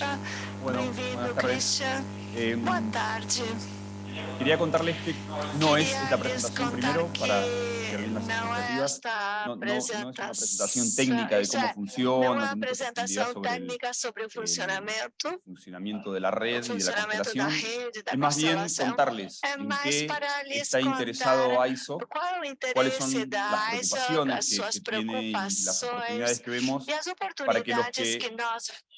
Dutra. Bueno, Bem-vindo, buenas tardes. Christian. Eh, Boa tarde. Quería contarles que no es esta presentación primero para expectativas. esta No, no- no es una presentación técnica de cómo funciona, sobre el técnica sobre o funcionamento, funcionamiento de la red y de la constelación. Es más bien contarles en qué está interesado ISO, cuáles son las preocupaciones que, que tiene y las oportunidades que vemos para que los que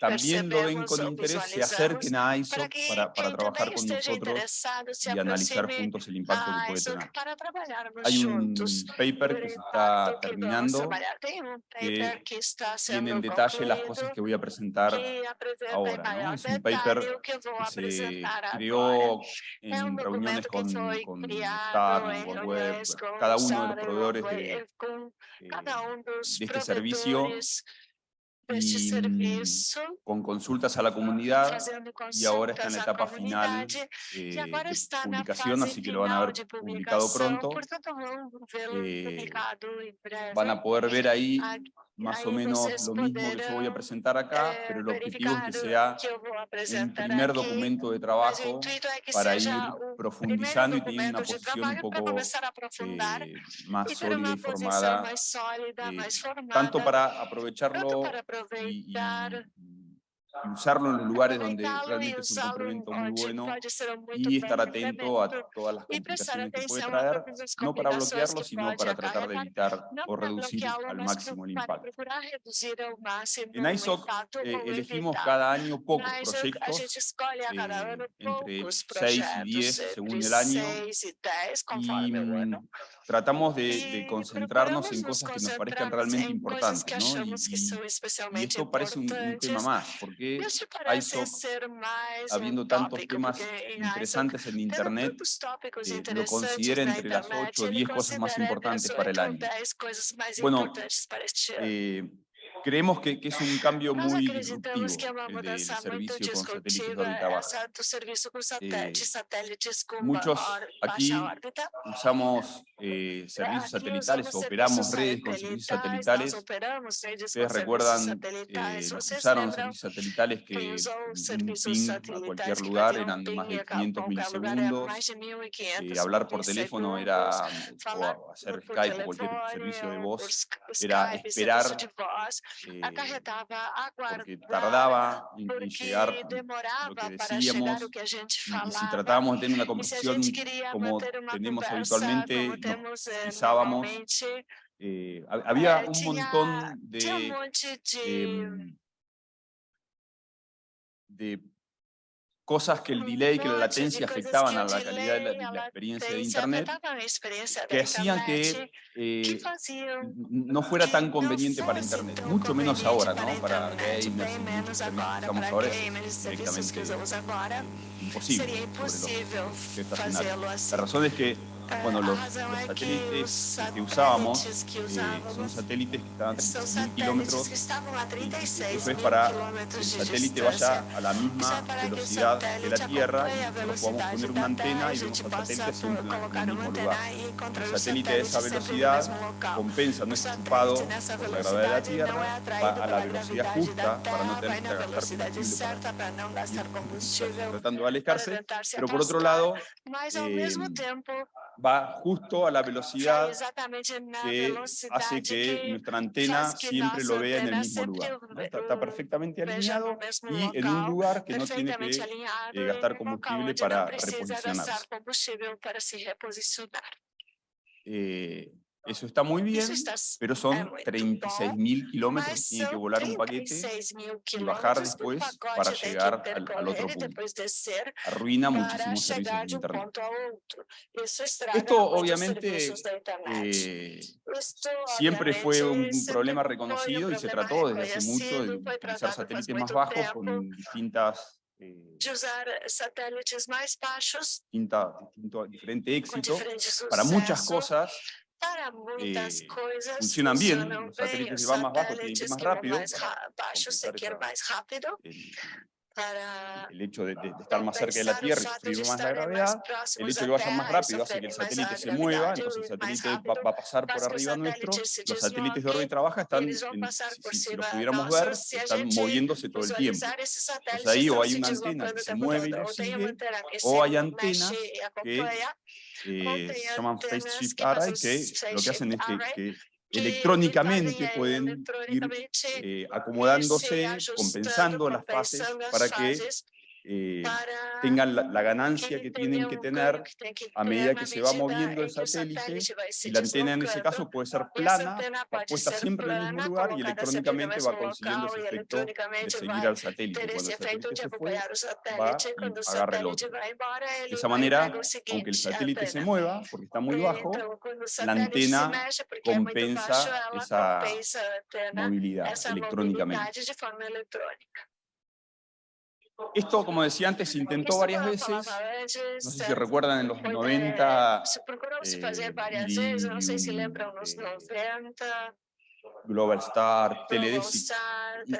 también lo ven con interés se acerquen a ISO para trabajar con nosotros y analizar juntos el impacto que puede tener. Hay un paper que se está terminando que tiene en detalle las cosas que voy a presentar ahora, Es un paper que se creó en reuniones con, con Star, World Web, cada uno de los proveedores de, eh, de este servicio y, mm, serviço, con consultas a la comunidad fazendo y ahora está en consultas la à etapa final comunidade, eh, e agora de na fase así que lo van a ver publicado publicação, pronto. portanto vão vê-lo Eh, publicado em breve. Van a poder ver ahí Ah, más o menos lo mismo que yo voy a presentar acá, eh, pero el objetivo es que sea el primer documento de trabajo para ir profundizando y teniendo documento. Una posición un poco eh, más sólida y formada, eh, formada, tanto para aprovecharlo y, y- y usarlo en los lugares donde realmente es un complemento muy bueno y estar atento a todas las complicaciones que puede traer, no para bloquearlo, que sino para tratar de evitar o reducir al máximo el impacto. En ISOC eh, elegimos cada año pocos proyectos, eh, entre poucos 6 y projetos, 10 entre según el año, 6 10, y tratamos de, de concentrarnos en cosas que nos parezcan realmente importantes, ¿no? Y, esto parece un, un tema más, porque um habiendo tantos temas em interesantes en Internet, eh, lo considera entre las internet, 8 o ele 10 cosas más importantes para el 8 ou año. 10 coisas mais Bueno. Eh, creemos que, que es un cambio muy disruptivo el del servicio con satélites de órbita baja. aqui baixa órbita. Usamos eh, servicios satelitales, usamos operamos redes con servicios satelitales. Ustedes recuerdan eh, Vocês usaron servicios satelitales que usou un ping a cualquier lugar eran ping más de a 500 qualquer lugar era milisegundos. mais de 1500 eh, hablar por teléfono era, o hacer Skype o cualquier servicio de voz, era esperar, de eh, porque tardaba en, llegar lo que decíamos, y, si tratábamos de tener una conversación como tenemos habitualmente, nos pisábamos, eh, había un montón de, em, de cosas que el delay, que la latencia afectaban a la calidad de la, de experiencia de Internet, que hacían que eh, no fuera tan conveniente para Internet, mucho menos ahora, ¿no? Para gamers muchos servicios ahora es directamente imposible. La razón es que, bueno, los, satélites que usábamos eh, son satélites que estaban a são 36.000 satélites kilómetros que estavam a 36 Eso es para que el satélite vaya a la misma velocidad que la Tierra y podamos poner una antena y vemos al satélite siempre en el mismo lugar. El satélite a esa velocidad compensa, no es nessa por la gravedad de la Tierra, va a la velocidad justa para no tener que gastar combustible tratando de alejarse, pero por otro lado eh, va justo a la velocidad que hace que nuestra antena siempre lo vea en el mismo lugar. Está, está perfectamente alineado y en un lugar que no tiene que alinhado eh, e gastar num local combustible onde não para precisa reposicionarse. gastar combustível para se reposicionar. Eh, eso está muy bien, Isso está pero é son muito 36 bom, mil kilómetros mas que tiene que são volar un paquete, 36 mil eh, funcionan bien, los satélites se van más bajo, tienen que ir más rápido, el hecho de, estar más cerca de la Tierra y más la gravedad, el hecho de que vayan más rápido hace que el satélite se mueva, entonces el satélite va, a pasar por arriba nuestro, los satélites de órbita baja están, si, si, los pudiéramos ver, están moviéndose todo el tiempo. Entonces ahí o hay una antena que se mueve y lo sigue, o hay antenas que que se llaman FaceShift Array, que lo que hacen es que, electrónicamente pueden ir eh, acomodándose, compensando las fases para que eh, tengan la, la, ganancia que tienen que tener a medida que se va moviendo el satélite y la antena en ese caso puede ser plana, puesta siempre en el mismo lugar y electrónicamente va consiguiendo ese efecto de seguir al satélite. Cuando el satélite se fue, va y agarra el otro. De esa manera, aunque el satélite se mueva, porque está muy bajo, la antena compensa esa movilidad electrónicamente. Esto, como decía antes, se intentó varias veces. No sé si recuerdan en los 90. Eh, y, eh, eh, Global Star, Teledesic,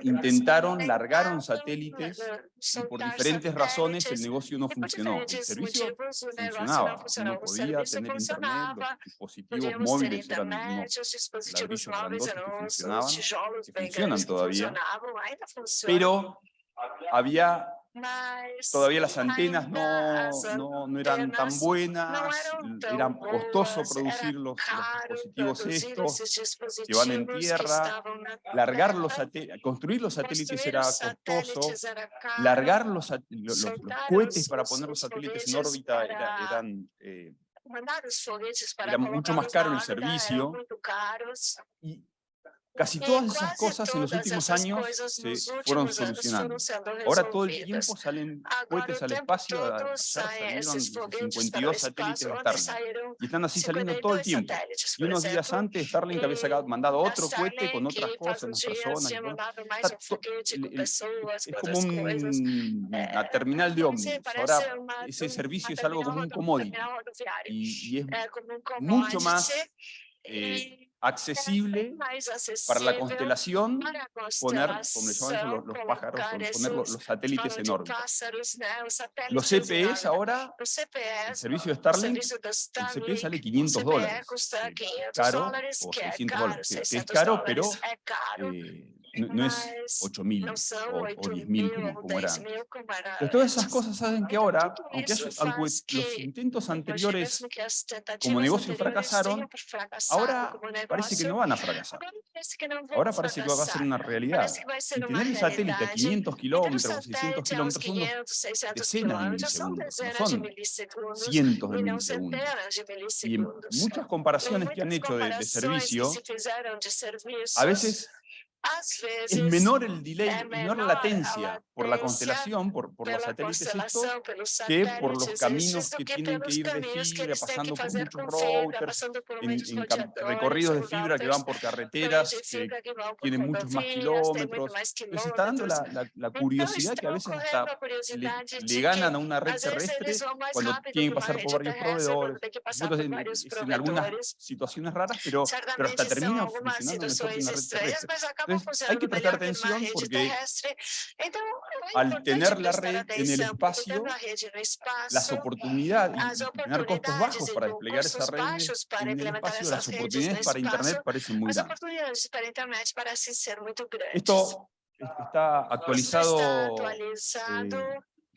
intentaron, largaron satélites y por diferentes razones el negocio no funcionó. El servicio funcionaba, no podía tener internet, los dispositivos móviles eran unos ladrillos grandotes que funcionaban, que funcionan todavía, pero había todavía las antenas no, no, no, eran tan buenas, era costoso producir los, dispositivos estos que van en tierra, largar los construir los satélites era costoso, largar los, los, cohetes para poner los satélites en órbita era, eran... Eh, era mucho más caro el servicio Casi todas esas cosas en los últimos años se fueron solucionando. Ahora todo el tiempo salen cohetes al espacio, ayer salieron 52 satélites de Starlink, y están así saliendo todo el tiempo. Y unos días antes Starlink había mandado otro cohete con otras cosas, unas personas. es como un, mm, una terminal de ómnibus. Ahora ese servicio es algo como un commodity y, es mucho más... Eh, accesible para la constelación, poner, como le llaman los, los, pájaros, poner los, los satélites en órbita. Los CPEs ahora, el servicio de Starlink, el CPE sale 500 dólares, caro, o 600 dólares, que es caro, pero eh, no, no es 8.000 o, o 10.000 como, como era. Pero todas esas cosas saben que ahora, aunque, aunque los intentos anteriores como negocio fracasaron, ahora parece que no van a fracasar. Ahora parece que va a ser una realidad. Y tener un satélite a 500 kilómetros, 600 kilómetros, son decenas de milisegundos, no son cientos de milisegundos. Y muchas comparaciones que han hecho de, de servicio, a veces es menor el delay, menor la latencia por la constelación, por, por los satélites que por los caminos que tienen que ir de fibra, pasando por muchos routers, en, en recorridos de fibra que van por carreteras, que tienen muchos más kilómetros. Les está dando la, la, la, curiosidad que a veces hasta le, le, ganan a una red terrestre cuando tienen que pasar por varios proveedores. Entonces, en, en, algunas situaciones raras, pero, pero hasta terminan funcionando mejor que una red terrestre entonces hay que prestar atención porque al tener la red en el espacio, las oportunidades y tener costos bajos para desplegar esa red en el espacio, las oportunidades para Internet parecen muy grandes. Esto está actualizado,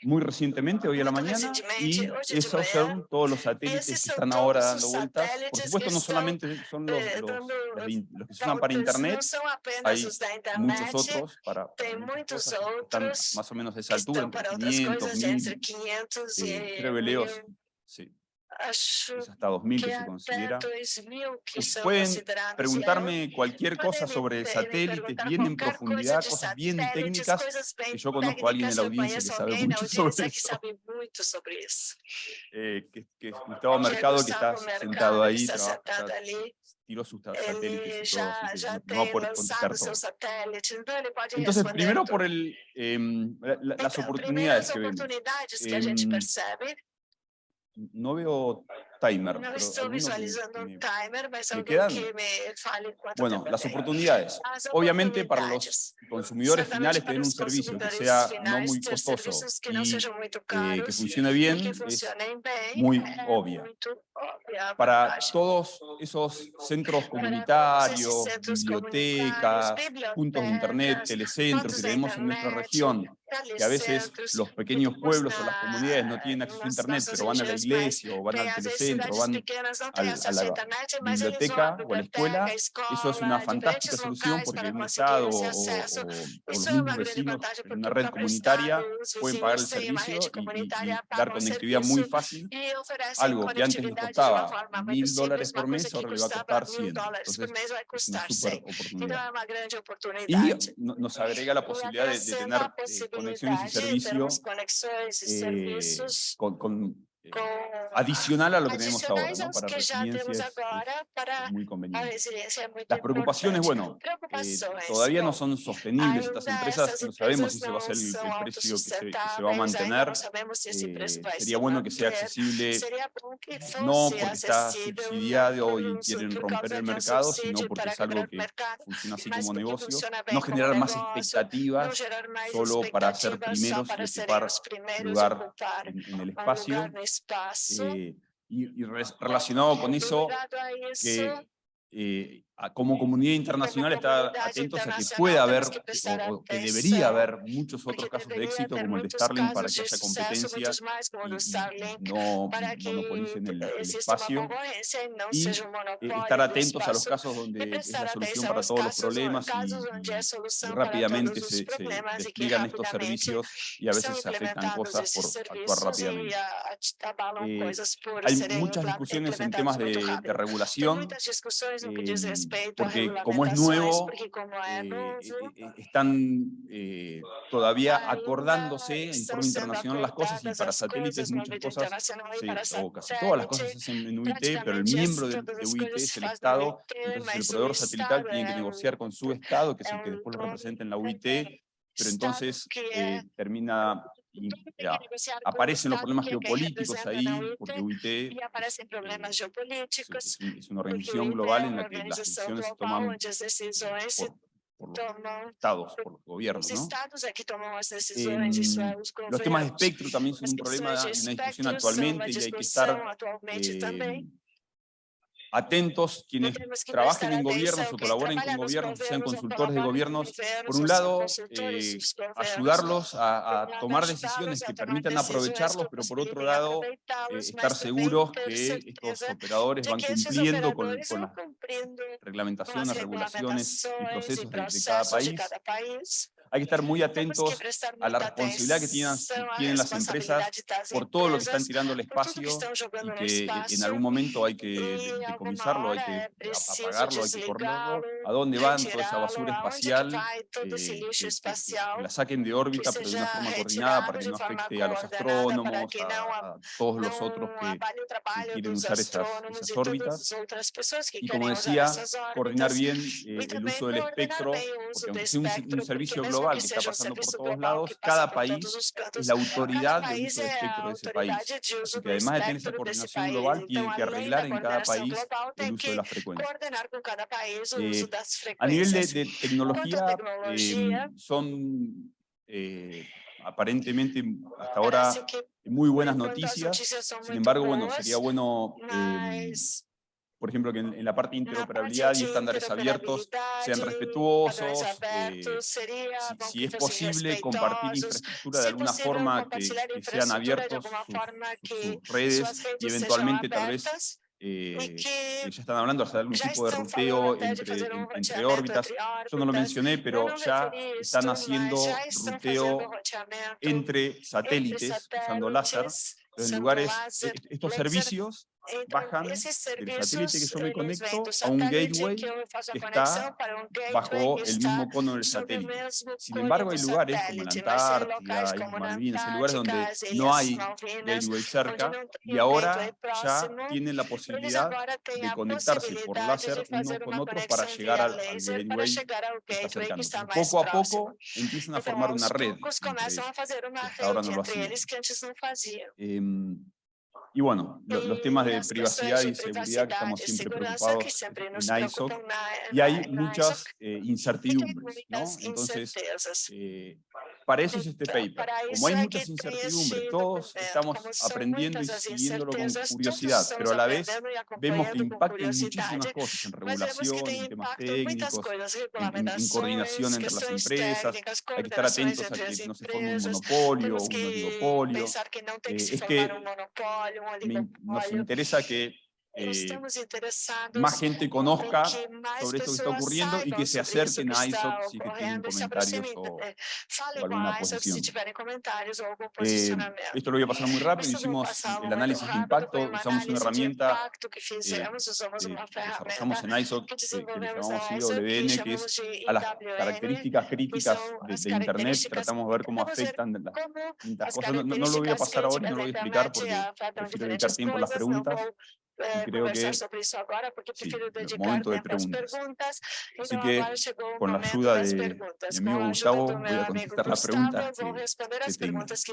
muy recientemente, hoy a la mañana, y esos son todos los satélites que están ahora dando vueltas. Por supuesto, no solamente son los, los, que se usan para Internet, hay muchos otros para, están más o menos de esa altura, entre 500, reveleos. Eh, sí hasta 2000 que se considera. Pues pueden preguntarme cualquier cosa sobre satélites, bien en profundidad, cosas bien técnicas, que yo conozco a alguien de la audiencia que sabe mucho sobre eso. Eh, que, que es Gustavo Mercado, que está sentado ahí, trabaja, tiró sus satélites y todo, no va a poder contestar todo. Entonces, primero por el, eh, las oportunidades que vemos. Eh, no veo timer. No estoy visualizando un timer, me, me quedan, que me falen Bueno, las oportunidades. Obviamente para los consumidores finales tener un servicio que sea no muy costoso que no y caros, eh, que funcione bien que es muy obvia. obvia. Para todos esos centros comunitarios, bibliotecas, puntos de internet, telecentros que tenemos en nuestra región, y a veces los pequeños pueblos o las comunidades no tienen acceso a Internet, pero van a la iglesia o van al telecentro, o van a la, a la biblioteca o a la escuela, eso es una fantástica solución porque un Estado o, o, o los mismos vecinos en una red comunitaria pueden pagar el servicio y, y, y dar conectividad muy fácil, algo que antes nos costaba mil dólares por mes, ahora le va a costar 100. Entonces, es una super oportunidad. Y nos agrega la posibilidad de, de tener eh, conexiones y eh, servicios, con, eh, adicional a lo que tenemos ahora, para residencia es, muy conveniente. Las preocupaciones, bueno, eh, todavía no son sostenibles. Estas empresas no sabemos si se va a ser el, precio que se, va a mantener. Eh, sería bueno que sea accesible, no porque está subsidiado y quieren romper el mercado, sino porque es algo que funciona así como negocio. No generar más expectativas solo para ser primeros y ocupar lugar en el espacio y, relacionado con eso, que eh, como comunidad internacional está atentos a que pueda haber o, que debería haber muchos otros casos de éxito como el de Starlink para que haya competencia y, no, no monopolicen el, el espacio y eh, estar atentos a los casos donde es la solución para todos los problemas y, rápidamente se, se, despliegan estos servicios y a veces se afectan eh, cosas por actuar rápidamente. Hay muchas discusiones en temas de, regulación porque como es nuevo, eh, eh, eh, están todavía acordándose en forma internacional las cosas y para satélites muchas cosas, todas las cosas se hacen en UIT, pero el miembro de, UIT es el Estado, entonces el proveedor satelital tiene que negociar con su Estado, que es el que después lo representa en la UIT, pero entonces termina ya, aparecen los problemas geopolíticos ahí, porque UIT es, eh, es, una organización global en la que las decisiones se toman por, por los estados, por los gobiernos. ¿no? Em, los temas de espectro también son un problema, una discusión actualmente y hay que estar eh, atentos quienes trabajen en gobiernos o colaboren con gobiernos, sean consultores de gobiernos, por un lado, eh, ayudarlos a, tomar decisiones que permitan aprovecharlos, pero por otro lado, eh, estar seguros que estos operadores van cumpliendo con, las reglamentaciones, regulaciones y procesos de cada país hay que estar muy atentos a la responsabilidad que tienen, tienen las empresas por todo lo que están tirando el espacio y que en algún momento hay que decomisarlo, hay que apagarlo, hay que correrlo. ¿A dónde van toda esa basura espacial? Eh, que, que la saquen de órbita, pero de una forma coordinada para que no afecte a los astrónomos, a, a todos los otros que, que quieren usar esas, esas, órbitas. Y como decía, coordinar bien eh, el uso del espectro, porque aunque sea un, un servicio global, que está pasando por todos lados, cada país eh, es la autoridad del uso de espectro de ese país. Así que además de tener esa coordinación global, tiene que arreglar en cada país el uso de las frecuencias. Eh, a nivel de, tecnología, em, son eh, aparentemente hasta ahora muy buenas noticias. Sin embargo, bueno, sería bueno em, por ejemplo, que en, en la parte de interoperabilidad y estándares abiertos sean respetuosos, eh, si, si, es posible compartir infraestructura de alguna forma, que, que sean abiertos sus, sus, redes y eventualmente tal vez eh, eh, ya están hablando hasta de algún tipo de ruteo entre, entre, órbitas. Yo no lo mencioné, pero ya están haciendo ruteo entre satélites usando láser. En lugares, e, e, estos servicios bajando del satélite que yo me conecto a un gateway que está bajo el mismo cono del satélite. Sin embargo, hay lugares como la Antártida, como en Malvinas, hay lugares donde no hay gateway cerca y ahora ya tienen la posibilidad de conectarse por láser uno con otro para llegar al, al gateway que está cercano. Poco a poco empiezan a formar una red. Entre ellos. Hasta ahora no lo hacían. Eh, em, y bueno, los, temas de privacidad y seguridad que estamos siempre preocupados en ISOC, y hay muchas eh, incertidumbres, ¿no? Entonces, eh, para eso es este paper. Como hay muchas incertidumbres, todos estamos aprendiendo y siguiéndolo con curiosidad, pero a la vez vemos que impacta en muchísimas cosas, en regulación, en temas técnicos, en, en coordinación entre las empresas, hay que estar atentos a que no se forme un eh, monopolio, un oligopolio. Eh, es que nos interesa que eh, más gente conozca sobre esto que está ocurriendo y que se acerquen a ISOC si que tienen comentarios o, o alguna posición. Eh, esto lo voy a pasar muy rápido, hicimos el análisis de impacto, usamos una herramienta que eh, desarrollamos eh, en ISOC, eh, que le llamamos IWN, que es a las características críticas de, Internet, tratamos de ver cómo afectan las, cosas. No, no, lo voy a pasar ahora, no lo voy a explicar porque prefiero dedicar tiempo a las preguntas eh, conversar que, sobre eso ahora de preguntas. Así que con la ayuda de mi Gustavo voy a contestar las preguntas que, las preguntas.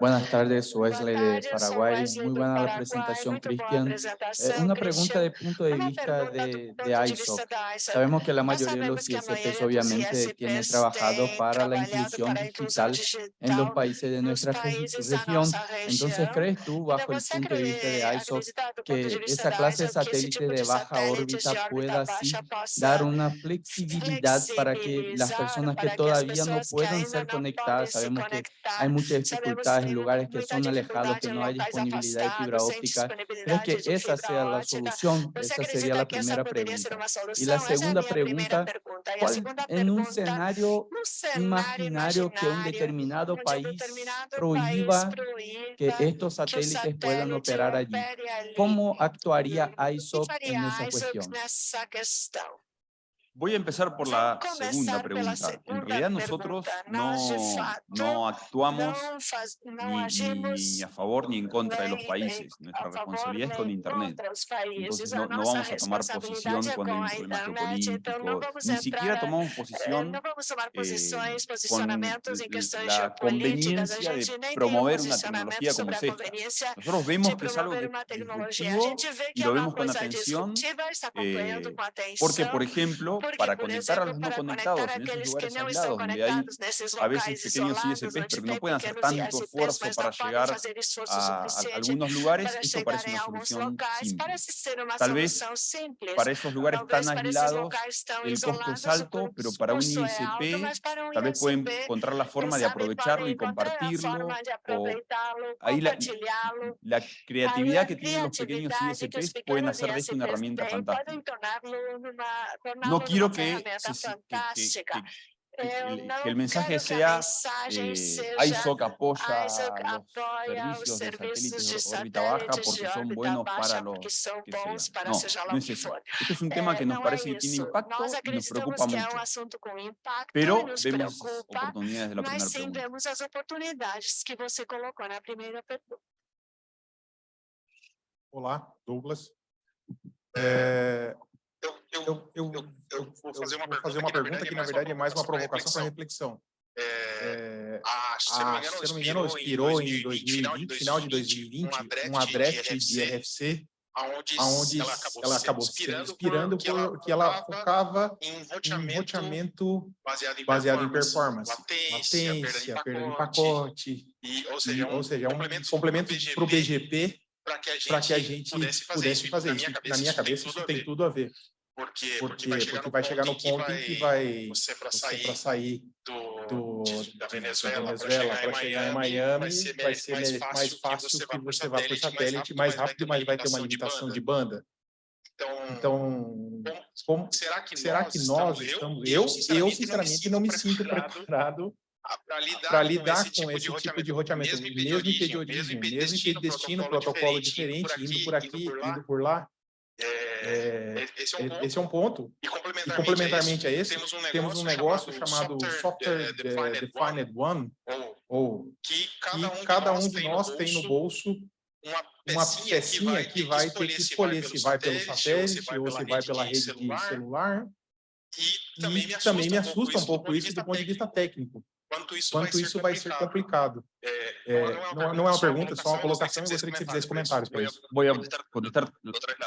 Buenas tardes, Wesley de Paraguay. Muy buena la presentación, Cristian. Eh, una pregunta de punto de vista de, de ISOC. Sabemos que la mayoría de los ISPs obviamente tienen trabajado para la inclusión digital en los países de nuestra región. Entonces, ¿crees tú, bajo el punto de vista de ISOC, que esa clase de satélite de baja órbita pueda dar una flexibilidad para que las personas que todavía no puedan ser conectadas, sabemos que hay muchas dificultades en lugares que son alejados, que no hay disponibilidad de fibra óptica. ¿Crees que esa sea la solución? Esa sería la primera pregunta. Y la segunda pregunta, en un escenario imaginario que un determinado país prohíba que estos satélites puedan operar allí, ¿cómo actuaría ISOP en esa cuestión? Voy a empezar por la segunda pregunta. En realidad nosotros no, no actuamos ni, ni, a favor ni en contra de los países. Nuestra responsabilidad es con Internet. Entonces no, no vamos a tomar posición cuando hay un problema geopolítico. Ni siquiera tomamos posición eh, con la conveniencia de promover una tecnología como esta. Nosotros vemos que es algo y lo vemos con atención eh, porque, por ejemplo, para conectar a los no conectados en esos lugares aislados, donde hay a veces pequeños ISPs, pero que no pueden hacer tanto esfuerzo para llegar a, algunos lugares, esto parece una solución simple. Tal vez para esos lugares tan aislados el costo es alto, pero para un ISP tal vez pueden encontrar la forma de aprovecharlo y compartirlo. O ahí la, la creatividad que tienen los pequeños ISPs pueden hacer de esto una herramienta fantástica. No quiero que, que, que el, que el mensaje sea eh, ISOC apoya los servicios de satélites de órbita baja porque son buenos para los que sean. No, no es eso. Este es un tema que nos parece que tiene impacto y nos preocupa mucho. Pero vemos oportunidades de la primera pregunta. Olá, Douglas. É, eu, eu, eu, vou fazer uma, vou fazer uma pergunta que, na verdade, é mais uma provocação para reflexão. É, é, a, se não me engano, expirou em 2020, final de 2020, um adrete de RFC, aonde, ela acabou, ela acabou se inspirando, porque que, ela, que ela focava em roteamento, baseado em baseado performance, em performance latência, latência, perda de pacote, e, ou seja, e, um, ou seja, um complemento para o BGP, para que, a gente pudesse fazer, pudesse fazer isso. Na minha cabeça, isso tem tudo a ver. Porque, porque, porque vai chegar, porque no, vai ponto no ponto em que vai você para sair, sair, do, do da Venezuela, Venezuela para chegar, chegar, em Miami, vai ser, vai ser mais, mais, fácil que você, vá por satélite mais rápido, mas vai ter uma limitação de banda. De banda. Então, então como, será que será nós, que nós estamos, eu, eu sinceramente, não me sinto preparado para lidar, lidar, com tipo esse tipo, tipo de roteamento, mesmo impediorismo, mesmo que destino protocolo diferente, indo por aqui, indo por lá é, esse, é um ponto, esse, é um ponto. E complementarmente, e complementarmente a, esse, a, esse, temos um negócio, temos um negócio chamado, chamado, Software, eh, Defined, Defined One, One, ou, que cada um, um de nós, tem no bolso uma pecinha, pecinha que vai, que vai ter que escolher se vai pelo satélite ou se vai pela rede de celular. celular. E também, e me, assusta também um um pouco isso do ponto de vista técnico. Quanto isso, Quanto vai, isso ser vai ser complicado. É, É, não, não é uma pergunta, é só uma colocação, eu gostaria que você fizesse comentários para isso. Voy a contestar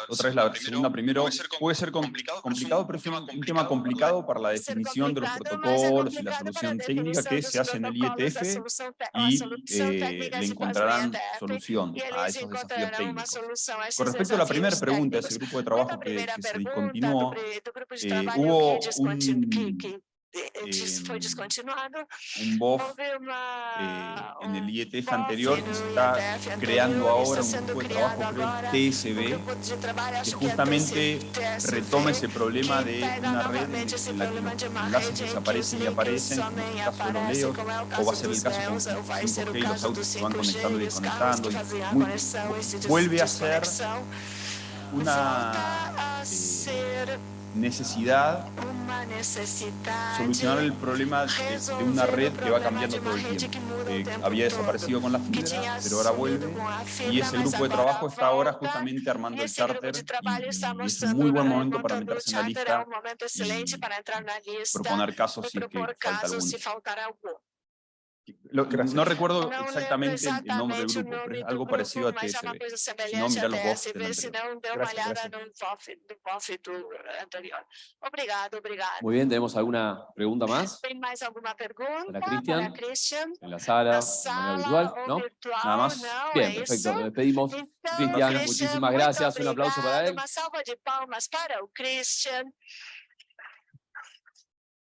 otra vez la segunda primero. Puede ser com- complicado, pero es un tema complicado para la definición de los complicado, mas é protocolos y la complicado para a solución técnica definição que dos se hace en el IETF a y solução eh, técnica le se faz no encontrarán IETF, solución e a esos desafíos técnicos. solução a esses Con respecto a la primera desafios pregunta, técnicos. ese grupo de trabajo que, primeira que se pergunta discontinuó, eh, trabalho hubo un- eh, foi em, descontinuado, un BOF eh, en el IETF BOF anterior que se está creando ahora un grupo de trabajo, creo, TSB, que justamente retoma ese problema de una red en, la que los enlaces desaparecen y aparecen, como somem es e el caso de los leos, como o va a ser el caso con ou vai ser o 5G y los autos se van 5G conectando y desconectando. y muy- vuelve a ser una eh, necesidad solucionar el problema de, de una red que va cambiando todo el tiempo. Eh, había desaparecido con la fibra, pero ahora vuelve. Y ese grupo de trabajo está ahora justamente armando el charter y, y es un muy buen momento para meterse en la lista y proponer casos si es que falta alguno. Lo- Gracias. no recuerdo exactamente el- el nombre del grupo, pero es algo grupo, parecido a TSB. Si no, mira los BOF del anterior. Obrigado, obrigado. Muy bien, ¿tenemos alguna pregunta más Para Christian. para Christian? en la sala, de manera ou ¿No? virtual? Nada más. Bien, perfecto. Nos despedimos. Christian, muchísimas gracias. Un aplauso para él.